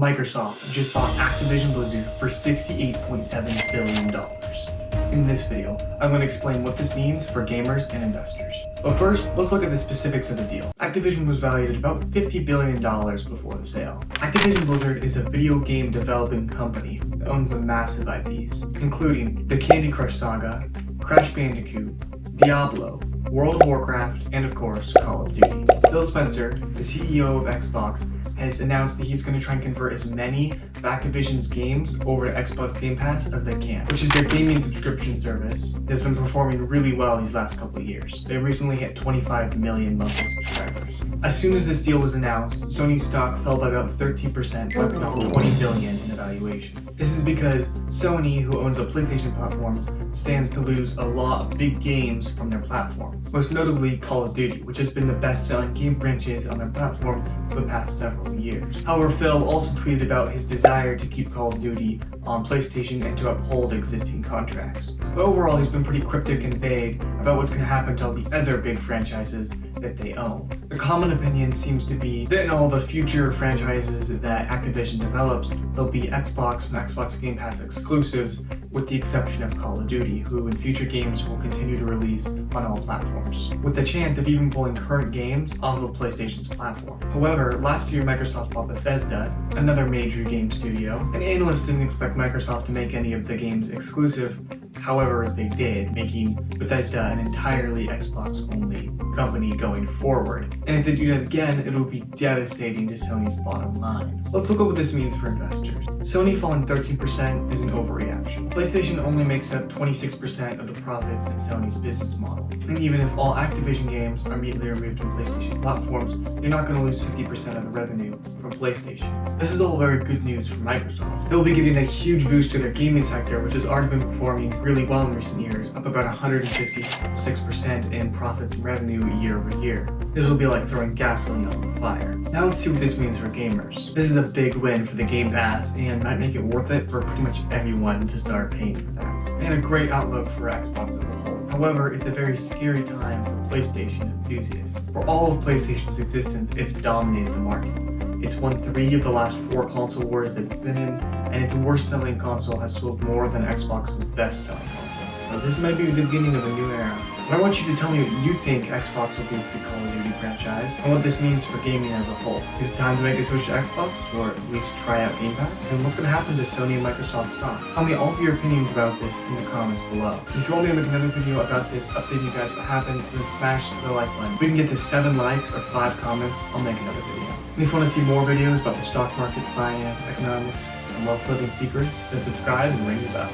Microsoft just bought Activision Blizzard for $68.7 billion. In this video, I'm going to explain what this means for gamers and investors. But first, let's look at the specifics of the deal. Activision was valued at about $50 billion before the sale. Activision Blizzard is a video game developing company that owns a massive IPs, including the Candy Crush Saga, Crash Bandicoot, Diablo, World of Warcraft, and of course, Call of Duty. Phil Spencer, the CEO of Xbox, has announced that he's going to try and convert as many of Activision's games over to Xbox Game Pass as they can, which is their gaming subscription service that's been performing really well these last couple of years. They recently hit 25 million monthly subscribers. As soon as this deal was announced, Sony's stock fell by about 13%, wiping out 20 billion in evaluation. This is because Sony, who owns the PlayStation platforms, stands to lose a lot of big games from their platform. Most notably Call of Duty, which has been the best-selling game franchise on their platform for the past several years. However, Phil also tweeted about his desire to keep Call of Duty on PlayStation and to uphold existing contracts. But overall, he's been pretty cryptic and vague about what's going to happen to all the other big franchises that they own. The common opinion seems to be that in all the future franchises that Activision develops, there'll be Xbox and Xbox Game Pass exclusives with the exception of Call of Duty, who in future games will continue to release on all platforms, with the chance of even pulling current games off of PlayStation's platform. However, last year Microsoft bought Bethesda, another major game studio, and analysts didn't expect Microsoft to make any of the games exclusive, However, if they did, making Bethesda an entirely Xbox-only company going forward. And if they do that again, it will be devastating to Sony's bottom line. Let's look at what this means for investors. Sony falling 13% is an overreaction. PlayStation only makes up 26% of the profits in Sony's business model. And even if all Activision games are immediately removed from PlayStation platforms, you're not going to lose 50% of the revenue from PlayStation. This is all very good news for Microsoft. They'll be giving a huge boost to their gaming sector, which has already been performing really well in recent years, up about 166% in profits and revenue year over year. This will be like throwing gasoline on the fire. Now let's see what this means for gamers. This is a big win for the Game Pass and might make it worth it for pretty much everyone to start paying for that. And a great outlook for Xbox as a whole. However, it's a very scary time for PlayStation enthusiasts. For all of PlayStation's existence, it's dominated the market. It's won three of the last four console wars they've been in, and its worst-selling console has sold more than Xbox's best-selling console. So this might be the beginning of a new era. I want you to tell me what you think Xbox will do with the Call of Duty franchise, and what this means for gaming as a whole. Is it time to make a switch to Xbox, or at least try out Game Pass? And what's going to happen to Sony and Microsoft stock? Tell me all of your opinions about this in the comments below. If you want me to make another video about this, updating you guys what happens, then smash the like button. If we can get to 7 likes or 5 comments, I'll make another video. And if you want to see more videos about the stock market, finance, economics, and wealth building secrets, then subscribe and ring the bell.